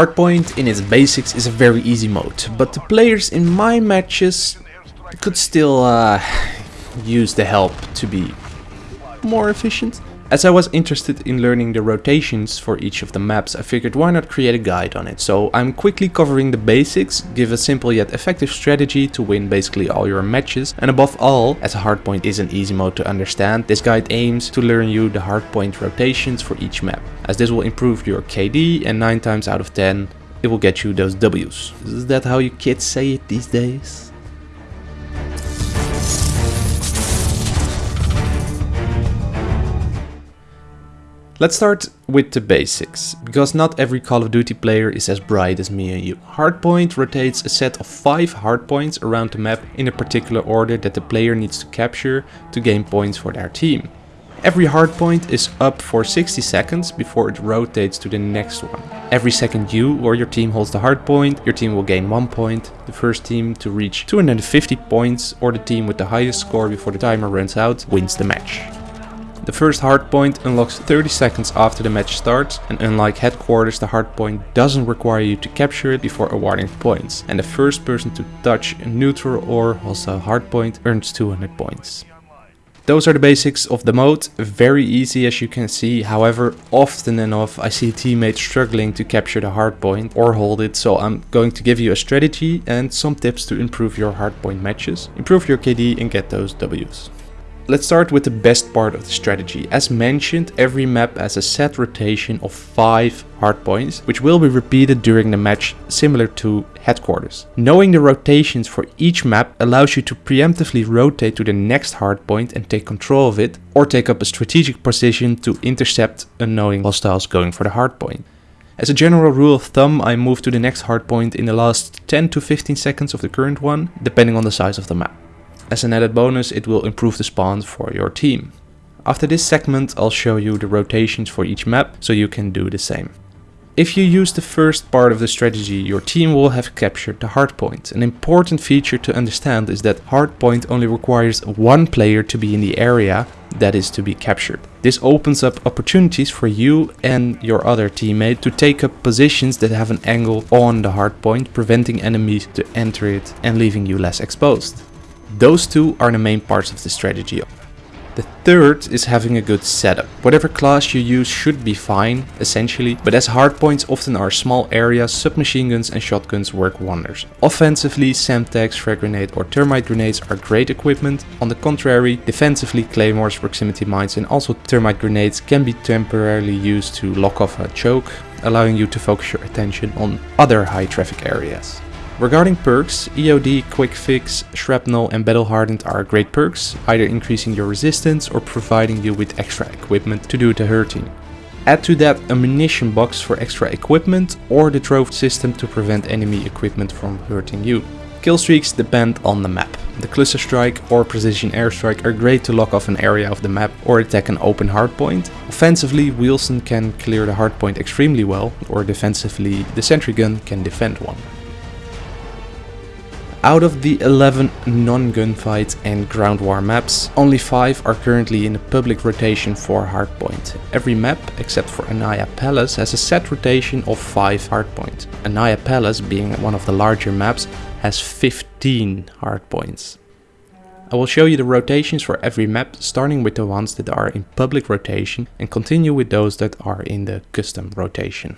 Hardpoint in its basics is a very easy mode, but the players in my matches could still uh, use the help to be more efficient. As I was interested in learning the rotations for each of the maps, I figured why not create a guide on it. So I'm quickly covering the basics, give a simple yet effective strategy to win basically all your matches. And above all, as a hardpoint is an easy mode to understand, this guide aims to learn you the hardpoint rotations for each map. As this will improve your KD and 9 times out of 10 it will get you those W's. Is that how you kids say it these days? Let's start with the basics, because not every Call of Duty player is as bright as me and you. Hardpoint rotates a set of 5 hardpoints around the map in a particular order that the player needs to capture to gain points for their team. Every hardpoint is up for 60 seconds before it rotates to the next one. Every second you or your team holds the hardpoint, your team will gain 1 point, the first team to reach 250 points or the team with the highest score before the timer runs out wins the match. The first hardpoint unlocks 30 seconds after the match starts and unlike headquarters the hardpoint doesn't require you to capture it before awarding points and the first person to touch a neutral or hostile hardpoint earns 200 points. Those are the basics of the mode, very easy as you can see, however often enough I see teammates struggling to capture the hardpoint or hold it, so I'm going to give you a strategy and some tips to improve your hardpoint matches, improve your KD and get those Ws. Let's start with the best part of the strategy. As mentioned, every map has a set rotation of 5 hardpoints, which will be repeated during the match similar to headquarters. Knowing the rotations for each map allows you to preemptively rotate to the next hardpoint and take control of it, or take up a strategic position to intercept unknowing hostiles going for the hardpoint. As a general rule of thumb, I move to the next hardpoint in the last 10 to 15 seconds of the current one, depending on the size of the map. As an added bonus, it will improve the spawns for your team. After this segment, I'll show you the rotations for each map, so you can do the same. If you use the first part of the strategy, your team will have captured the hardpoint. An important feature to understand is that hardpoint only requires one player to be in the area that is to be captured. This opens up opportunities for you and your other teammate to take up positions that have an angle on the hardpoint, preventing enemies to enter it and leaving you less exposed. Those two are the main parts of the strategy. The third is having a good setup. Whatever class you use should be fine, essentially, but as hardpoints often are small areas, submachine guns and shotguns work wonders. Offensively, Semtex, frag grenade or thermite grenades are great equipment. On the contrary, defensively, claymores, proximity mines and also thermite grenades can be temporarily used to lock off a choke, allowing you to focus your attention on other high traffic areas. Regarding perks, EOD, Quick Fix, Shrapnel and Battle Hardened are great perks, either increasing your resistance or providing you with extra equipment to do the hurting. Add to that a munition box for extra equipment or the trophy system to prevent enemy equipment from hurting you. Kill streaks depend on the map. The cluster strike or precision airstrike are great to lock off an area of the map or attack an open hardpoint. Offensively, Wheelson can clear the hardpoint extremely well, or defensively, the sentry gun can defend one. Out of the 11 non-gunfight and ground war maps, only 5 are currently in the public rotation for hardpoint. Every map, except for Aniyah Palace, has a set rotation of 5 hardpoint. Aniyah Palace, being one of the larger maps, has 15 hardpoints. I will show you the rotations for every map, starting with the ones that are in public rotation and continue with those that are in the custom rotation.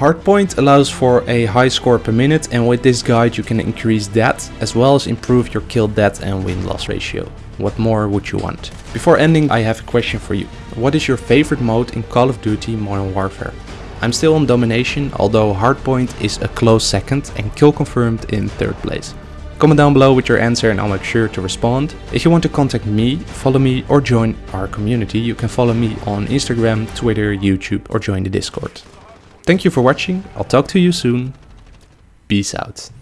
Hardpoint allows for a high score per minute and with this guide you can increase that as well as improve your kill death and win loss ratio. What more would you want? Before ending I have a question for you. What is your favorite mode in Call of Duty Modern Warfare? I'm still on domination although hardpoint is a close second and kill confirmed in third place. Comment down below with your answer and I'll make sure to respond. If you want to contact me, follow me or join our community, you can follow me on Instagram, Twitter, YouTube or join the Discord. Thank you for watching, I'll talk to you soon. Peace out.